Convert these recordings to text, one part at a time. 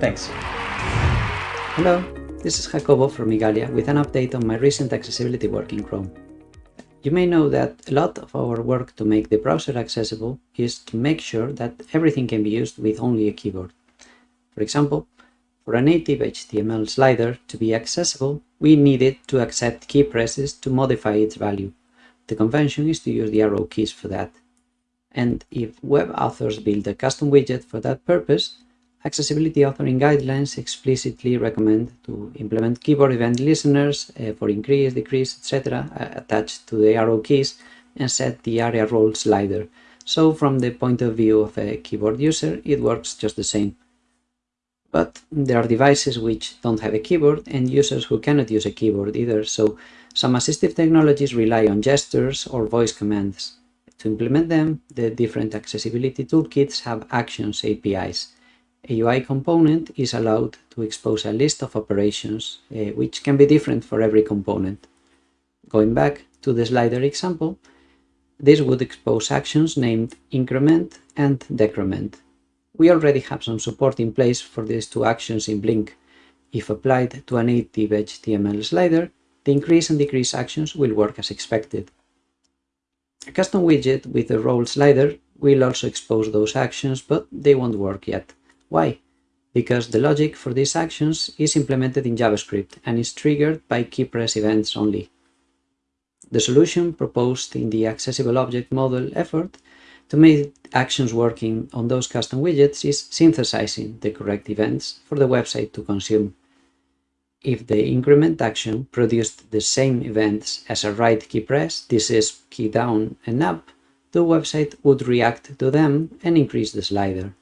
Thanks. Hello, this is Jacobo from Igalia with an update on my recent accessibility work in Chrome. You may know that a lot of our work to make the browser accessible is to make sure that everything can be used with only a keyboard. For example, for a native HTML slider to be accessible, we needed to accept key presses to modify its value. The convention is to use the arrow keys for that. And if web authors build a custom widget for that purpose, accessibility authoring guidelines explicitly recommend to implement keyboard event listeners uh, for increase, decrease, etc. Uh, attached to the arrow keys and set the ARIA role slider. So from the point of view of a keyboard user, it works just the same. But there are devices which don't have a keyboard and users who cannot use a keyboard either, so some assistive technologies rely on gestures or voice commands. To implement them, the different accessibility toolkits have Actions APIs. A UI component is allowed to expose a list of operations, uh, which can be different for every component. Going back to the slider example, this would expose actions named increment and decrement. We already have some support in place for these two actions in Blink. If applied to a native HTML slider, the increase and decrease actions will work as expected. A custom widget with a role slider will also expose those actions, but they won't work yet. Why? Because the logic for these actions is implemented in JavaScript and is triggered by keypress events only. The solution proposed in the Accessible Object Model effort to make actions working on those custom widgets is synthesizing the correct events for the website to consume. If the increment action produced the same events as a right key press, this is key down and up, the website would react to them and increase the slider.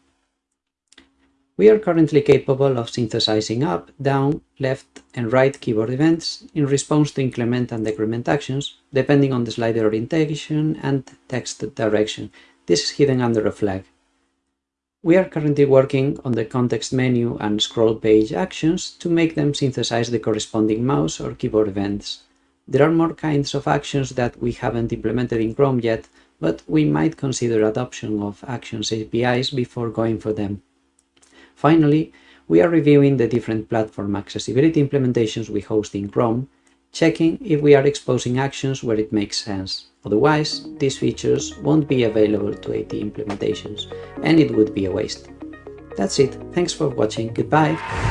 We are currently capable of synthesizing up, down, left and right keyboard events in response to increment and decrement actions, depending on the slider orientation and text direction. This is hidden under a flag. We are currently working on the context menu and scroll page actions to make them synthesize the corresponding mouse or keyboard events. There are more kinds of actions that we haven't implemented in Chrome yet, but we might consider adoption of Actions APIs before going for them. Finally, we are reviewing the different platform accessibility implementations we host in Chrome, checking if we are exposing actions where it makes sense. Otherwise, these features won't be available to AT implementations, and it would be a waste. That's it, thanks for watching, goodbye!